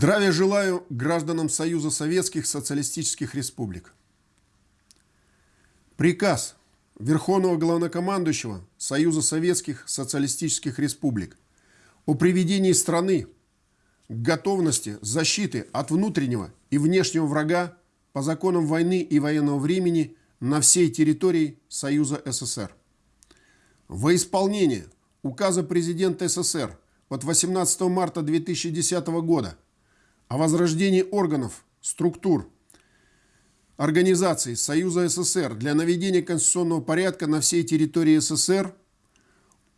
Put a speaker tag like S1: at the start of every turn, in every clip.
S1: Здравия желаю гражданам Союза Советских Социалистических Республик. Приказ Верховного Главнокомандующего Союза Советских Социалистических Республик о приведении страны к готовности защиты от внутреннего и внешнего врага по законам войны и военного времени на всей территории Союза СССР. Во исполнение указа президента СССР от 18 марта 2010 года о возрождении органов, структур, организаций Союза СССР для наведения конституционного порядка на всей территории СССР,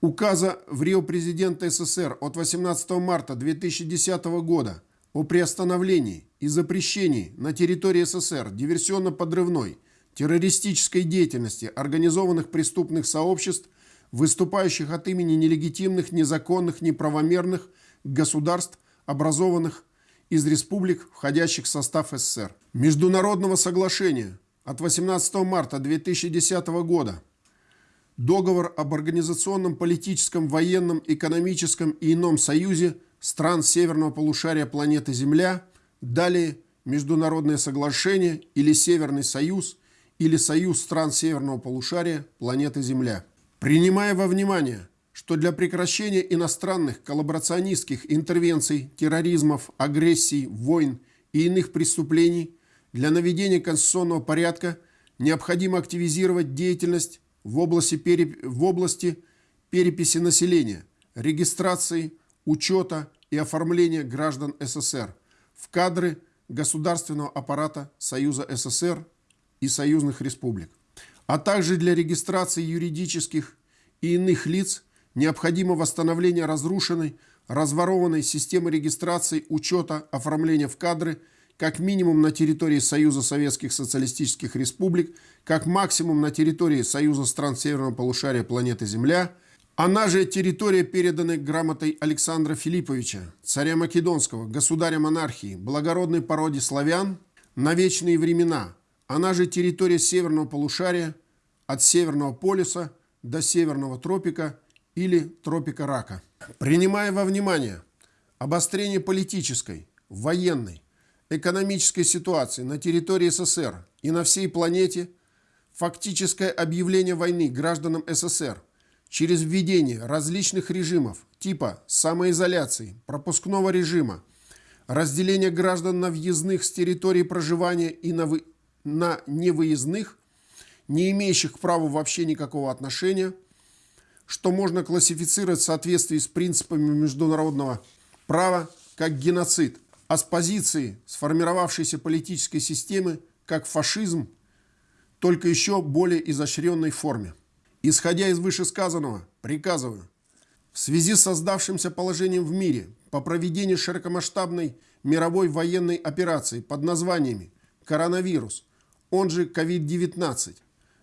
S1: указа в Рио президента СССР от 18 марта 2010 года о приостановлении и запрещении на территории СССР диверсионно-подрывной террористической деятельности организованных преступных сообществ, выступающих от имени нелегитимных, незаконных, неправомерных государств, образованных из республик, входящих в состав СССР. Международного соглашения от 18 марта 2010 года Договор об организационном, политическом, военном, экономическом и ином союзе стран северного полушария планеты Земля, далее Международное соглашение или Северный союз или Союз стран северного полушария планеты Земля. Принимая во внимание что для прекращения иностранных коллаборационистских интервенций, терроризмов, агрессий, войн и иных преступлений для наведения конституционного порядка необходимо активизировать деятельность в области, переп... в области переписи населения, регистрации, учета и оформления граждан СССР в кадры государственного аппарата Союза СССР и союзных республик, а также для регистрации юридических и иных лиц – Необходимо восстановление разрушенной, разворованной системы регистрации, учета, оформления в кадры, как минимум на территории Союза Советских Социалистических Республик, как максимум на территории Союза стран Северного полушария планеты Земля, она же территория, переданная грамотой Александра Филипповича, царя Македонского, государя монархии, благородной породе славян, на вечные времена, она же территория Северного полушария, от Северного полюса до Северного тропика или тропика рака. Принимая во внимание обострение политической, военной, экономической ситуации на территории СССР и на всей планете, фактическое объявление войны гражданам СССР через введение различных режимов типа самоизоляции, пропускного режима, разделение граждан на въездных с территории проживания и на, вы... на невыездных, не имеющих к праву вообще никакого отношения – что можно классифицировать в соответствии с принципами международного права как геноцид, а с позиции сформировавшейся политической системы как фашизм, только еще более изощренной форме. Исходя из вышесказанного, приказываю в связи с создавшимся положением в мире по проведению широкомасштабной мировой военной операции под названиями «Коронавирус», он же COVID-19,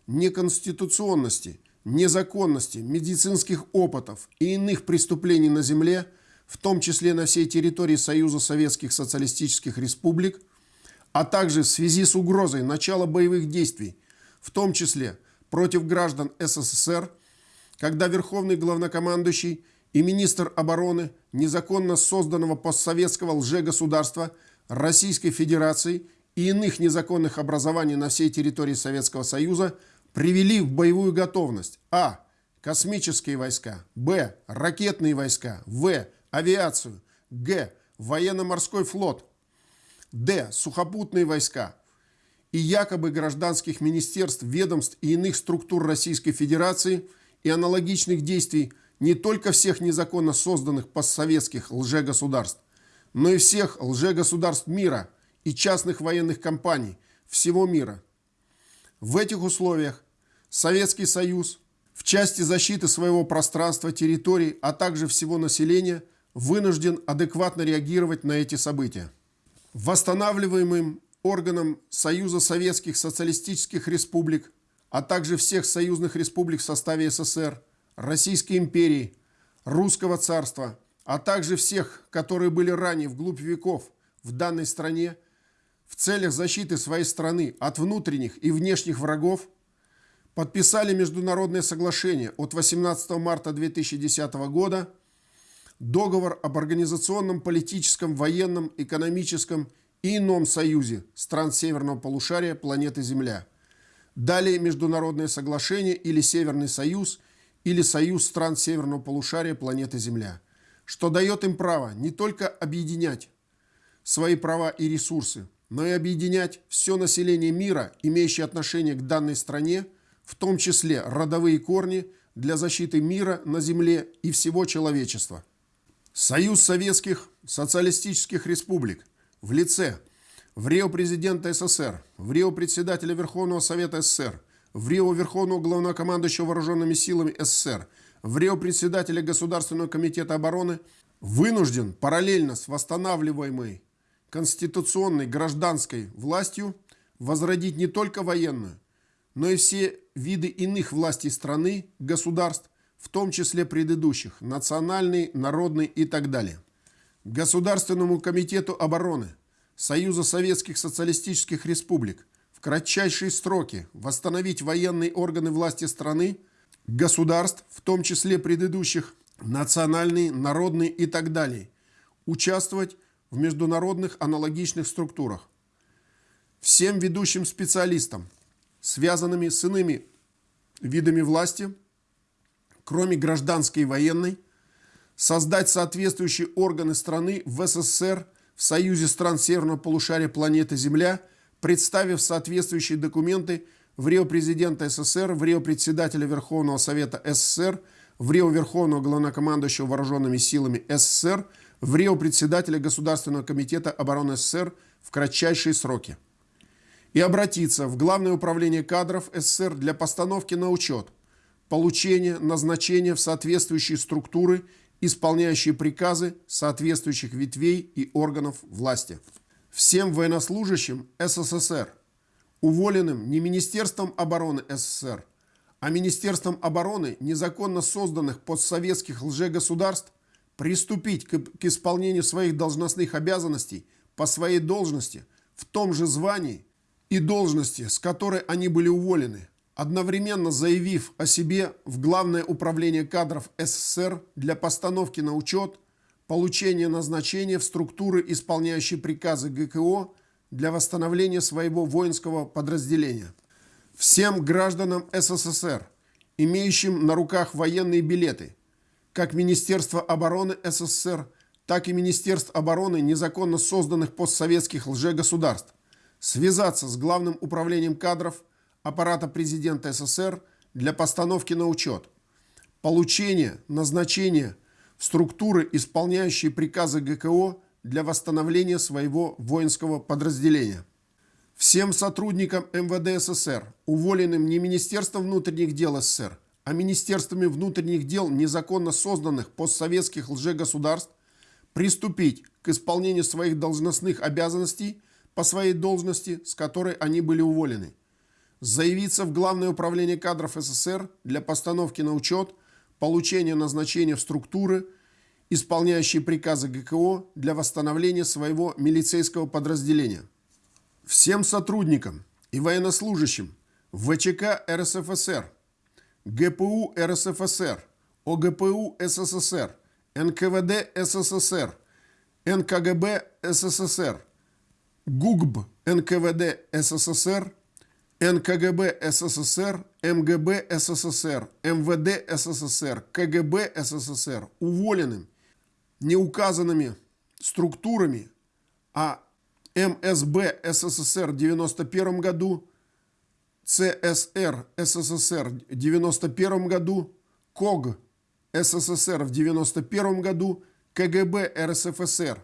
S1: неконституционности – незаконности, медицинских опытов и иных преступлений на земле, в том числе на всей территории Союза Советских Социалистических Республик, а также в связи с угрозой начала боевых действий, в том числе против граждан СССР, когда Верховный Главнокомандующий и министр обороны незаконно созданного постсоветского лжегосударства Российской Федерации и иных незаконных образований на всей территории Советского Союза – привели в боевую готовность А. Космические войска, Б. Ракетные войска, В. Авиацию, Г. Военно-морской флот, Д. Сухопутные войска и якобы гражданских министерств, ведомств и иных структур Российской Федерации и аналогичных действий не только всех незаконно созданных постсоветских лжегосударств, но и всех лжегосударств мира и частных военных компаний всего мира – в этих условиях Советский Союз в части защиты своего пространства, территорий, а также всего населения вынужден адекватно реагировать на эти события. Восстанавливаемым органам Союза Советских Социалистических Республик, а также всех союзных республик в составе СССР, Российской империи, Русского царства, а также всех, которые были ранее вглубь веков в данной стране – в целях защиты своей страны от внутренних и внешних врагов подписали международное соглашение от 18 марта 2010 года договор об организационном, политическом, военном, экономическом и ином союзе стран Северного полушария планеты Земля. Далее международное соглашение или Северный союз или союз стран Северного полушария планеты Земля, что дает им право не только объединять свои права и ресурсы, но и объединять все население мира, имеющее отношение к данной стране, в том числе родовые корни для защиты мира на Земле и всего человечества. Союз Советских Социалистических Республик в лице в Рио президента СССР, в Рио председателя Верховного Совета СССР, в Рио Верховного Главнокомандующего Вооруженными Силами СССР, в Рио председателя Государственного комитета обороны вынужден параллельно с восстанавливаемой конституционной гражданской властью возродить не только военную, но и все виды иных властей страны, государств, в том числе предыдущих, национальный, народный и так далее. Государственному комитету обороны Союза Советских Социалистических Республик в кратчайшие сроки восстановить военные органы власти страны, государств, в том числе предыдущих, национальный, народный и так далее, участвовать в международных аналогичных структурах. Всем ведущим специалистам, связанными с иными видами власти, кроме гражданской и военной, создать соответствующие органы страны в СССР – в Союзе стран Северного полушария планеты Земля, представив соответствующие документы в Рио президента СССР, в Рио председателя Верховного Совета СССР, в Рио Верховного Главнокомандующего Вооруженными силами СССР, в Рио председателя Государственного комитета обороны СССР в кратчайшие сроки. И обратиться в Главное управление кадров СССР для постановки на учет, получения, назначения в соответствующие структуры исполняющие приказы соответствующих ветвей и органов власти. Всем военнослужащим СССР, уволенным не Министерством обороны СССР, а Министерством обороны незаконно созданных постсоветских лжегосударств, приступить к, к исполнению своих должностных обязанностей по своей должности в том же звании и должности, с которой они были уволены, одновременно заявив о себе в Главное управление кадров СССР для постановки на учет, получения назначения в структуры, исполняющие приказы ГКО для восстановления своего воинского подразделения. Всем гражданам СССР, имеющим на руках военные билеты, как Министерство обороны СССР, так и Министерств обороны незаконно созданных постсоветских лжегосударств, связаться с Главным управлением кадров аппарата президента СССР для постановки на учет, получение, назначение структуры, исполняющие приказы ГКО для восстановления своего воинского подразделения. Всем сотрудникам МВД СССР, уволенным не Министерством внутренних дел СССР, а Министерствами внутренних дел незаконно созданных постсоветских лжегосударств, приступить к исполнению своих должностных обязанностей по своей должности, с которой они были уволены, заявиться в Главное управление кадров СССР для постановки на учет, получения назначения в структуры, исполняющие приказы ГКО для восстановления своего милицейского подразделения. Всем сотрудникам и военнослужащим ВЧК РСФСР, ГПУ РСФСР, ОГПУ СССР, НКВД СССР, НКГБ СССР, ГУГБ НКВД СССР, НКГБ СССР, МГБ СССР, МВД СССР, КГБ СССР уволенным неуказанными структурами, а МСБ СССР в 91 году, ЦСР СССР в 91 году, КОГ СССР в 91 году, КГБ РСФСР,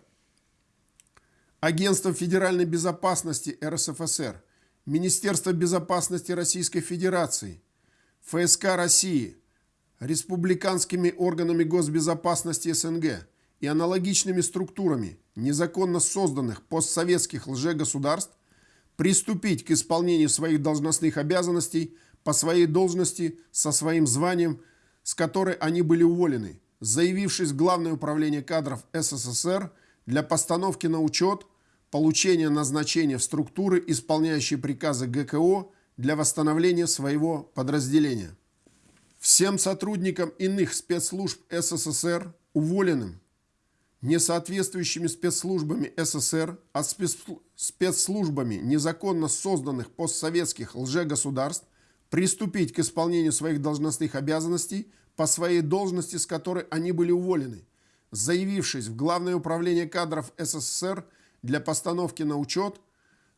S1: Агентство федеральной безопасности РСФСР, Министерство безопасности Российской Федерации, ФСК России, республиканскими органами госбезопасности СНГ и аналогичными структурами незаконно созданных постсоветских лжегосударств приступить к исполнению своих должностных обязанностей по своей должности со своим званием, с которой они были уволены, заявившись в Главное управление кадров СССР для постановки на учет – получения назначения в структуры, исполняющие приказы ГКО для восстановления своего подразделения. Всем сотрудникам иных спецслужб СССР, уволенным несоответствующими спецслужбами СССР, а спецслужбами незаконно созданных постсоветских лжегосударств приступить к исполнению своих должностных обязанностей по своей должности, с которой они были уволены, заявившись в Главное управление кадров СССР для постановки на учет,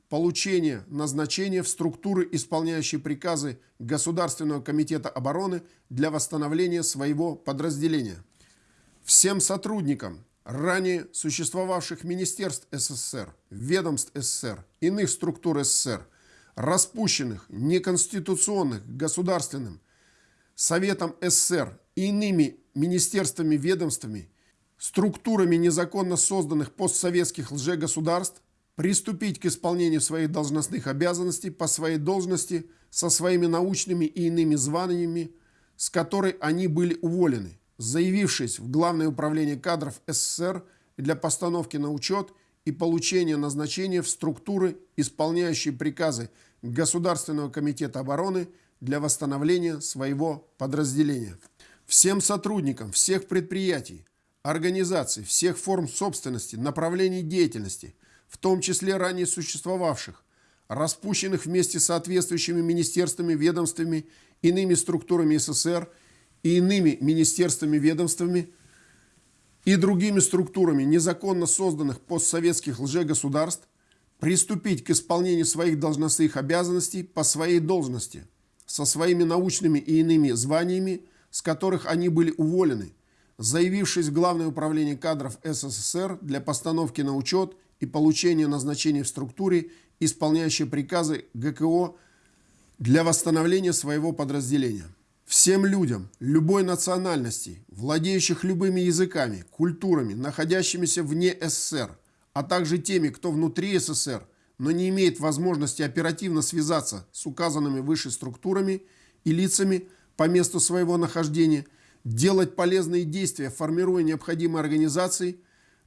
S1: получения назначения в структуры, исполняющие приказы Государственного комитета обороны для восстановления своего подразделения. Всем сотрудникам ранее существовавших министерств СССР, ведомств СССР, иных структур СССР, распущенных, неконституционных, государственным, Советом СССР и иными министерствами, ведомствами, структурами незаконно созданных постсоветских лжегосударств приступить к исполнению своих должностных обязанностей по своей должности со своими научными и иными званиями, с которой они были уволены, заявившись в Главное управление кадров СССР для постановки на учет и получения назначения в структуры, исполняющие приказы Государственного комитета обороны для восстановления своего подразделения. Всем сотрудникам всех предприятий, организаций, всех форм собственности, направлений деятельности, в том числе ранее существовавших, распущенных вместе с соответствующими министерствами, ведомствами, иными структурами СССР и иными министерствами, ведомствами и другими структурами незаконно созданных постсоветских лжегосударств приступить к исполнению своих должностных обязанностей по своей должности – со своими научными и иными званиями, с которых они были уволены, заявившись в Главное управление кадров СССР для постановки на учет и получения назначения в структуре, исполняющей приказы ГКО для восстановления своего подразделения. Всем людям любой национальности, владеющих любыми языками, культурами, находящимися вне СССР, а также теми, кто внутри СССР – но не имеет возможности оперативно связаться с указанными выше структурами и лицами по месту своего нахождения, делать полезные действия, формируя необходимые организации,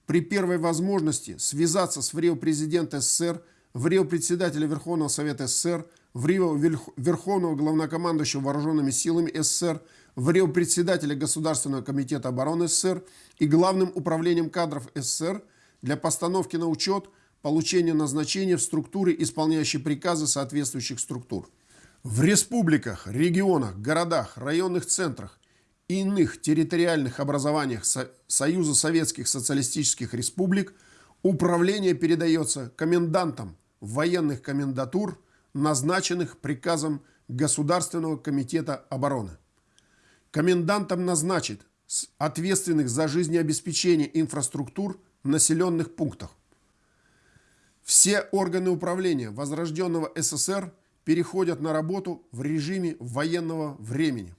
S1: при первой возможности связаться с ВРИО президента СССР, ВРИО председателя Верховного Совета СССР, ВРИО Верховного Главнокомандующего Вооруженными силами СССР, ВРИО председателя Государственного комитета обороны СССР и Главным управлением кадров СССР для постановки на учет – получения назначения в структуре, исполняющей приказы соответствующих структур. В республиках, регионах, городах, районных центрах и иных территориальных образованиях Союза Советских Социалистических Республик управление передается комендантам военных комендатур, назначенных приказом Государственного комитета обороны. Комендантом назначит ответственных за жизнеобеспечение инфраструктур в населенных пунктах. Все органы управления возрожденного СССР переходят на работу в режиме военного времени.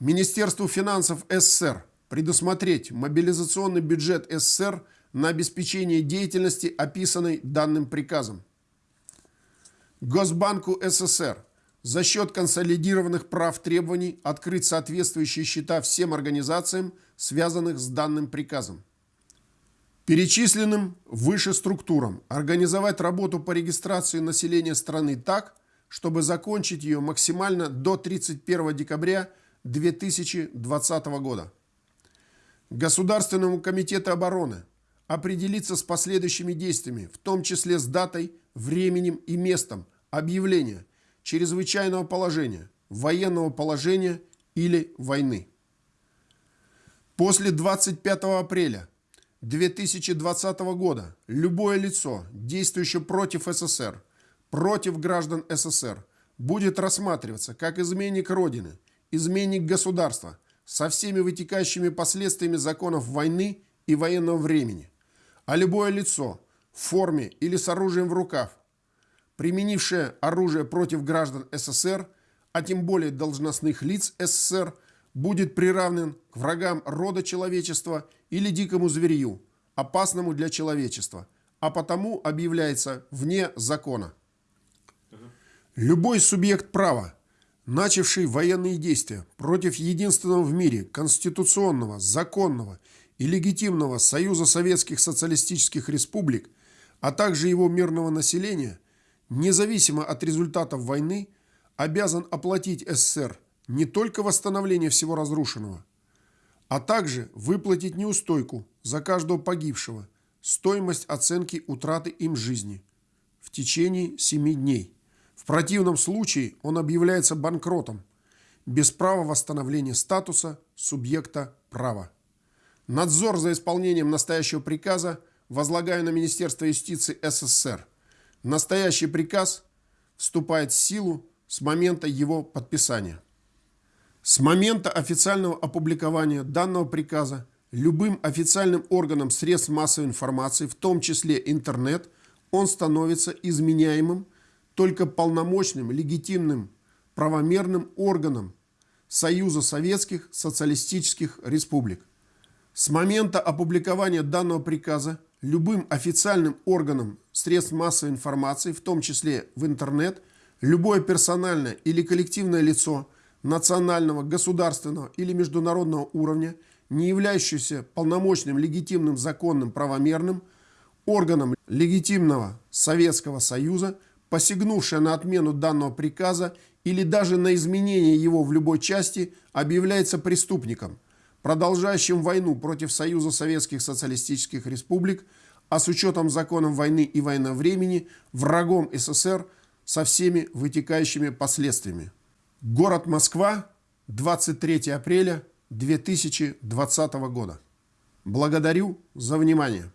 S1: Министерству финансов СССР предусмотреть мобилизационный бюджет СССР на обеспечение деятельности, описанной данным приказом. Госбанку СССР за счет консолидированных прав требований открыть соответствующие счета всем организациям, связанных с данным приказом. Перечисленным выше структурам организовать работу по регистрации населения страны так, чтобы закончить ее максимально до 31 декабря 2020 года. Государственному комитету обороны определиться с последующими действиями, в том числе с датой, временем и местом объявления чрезвычайного положения, военного положения или войны. После 25 апреля 2020 года любое лицо, действующее против СССР, против граждан СССР, будет рассматриваться как изменник Родины, изменник государства со всеми вытекающими последствиями законов войны и военного времени. А любое лицо в форме или с оружием в руках, применившее оружие против граждан СССР, а тем более должностных лиц СССР, будет приравнен к врагам рода человечества или дикому зверью, опасному для человечества, а потому объявляется вне закона. Любой субъект права, начавший военные действия против единственного в мире конституционного, законного и легитимного Союза Советских Социалистических Республик, а также его мирного населения, независимо от результатов войны, обязан оплатить СССР не только восстановление всего разрушенного, а также выплатить неустойку за каждого погибшего, стоимость оценки утраты им жизни в течение 7 дней. В противном случае он объявляется банкротом, без права восстановления статуса субъекта права. Надзор за исполнением настоящего приказа возлагаю на Министерство юстиции СССР. Настоящий приказ вступает в силу с момента его подписания. С момента официального опубликования данного приказа любым официальным органом средств массовой информации, в том числе интернет, он становится изменяемым только полномочным, легитимным, правомерным органом Союза Советских Социалистических Республик. С момента опубликования данного приказа любым официальным органом средств массовой информации, в том числе в интернет, любое персональное или коллективное лицо национального, государственного или международного уровня, не являющееся полномочным, легитимным, законным, правомерным органом легитимного Советского Союза, посягнувшее на отмену данного приказа или даже на изменение его в любой части, объявляется преступником, продолжающим войну против Союза Советских Социалистических Республик, а с учетом законов войны и времени врагом СССР со всеми вытекающими последствиями. Город Москва, 23 апреля 2020 года. Благодарю за внимание.